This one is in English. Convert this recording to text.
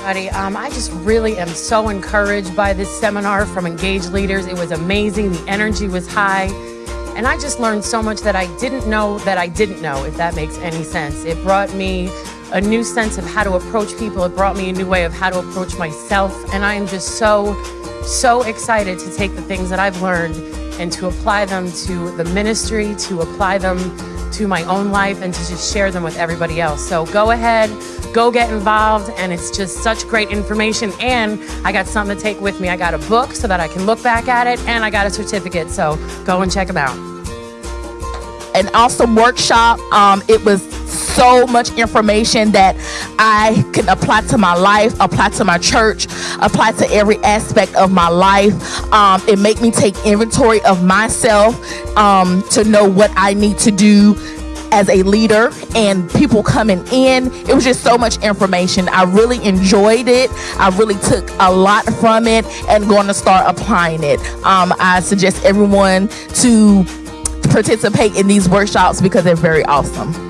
everybody. Um, I just really am so encouraged by this seminar from engaged leaders. It was amazing. The energy was high. And I just learned so much that I didn't know that I didn't know, if that makes any sense. It brought me a new sense of how to approach people. It brought me a new way of how to approach myself. And I am just so, so excited to take the things that I've learned and to apply them to the ministry, to apply them to my own life, and to just share them with everybody else. So go ahead, go get involved, and it's just such great information. And I got something to take with me. I got a book so that I can look back at it, and I got a certificate. So go and check them out. An awesome workshop. Um, it was so much information that I can apply to my life, apply to my church, apply to every aspect of my life. Um, it made me take inventory of myself um, to know what I need to do as a leader and people coming in. It was just so much information. I really enjoyed it. I really took a lot from it and going to start applying it. Um, I suggest everyone to participate in these workshops because they're very awesome.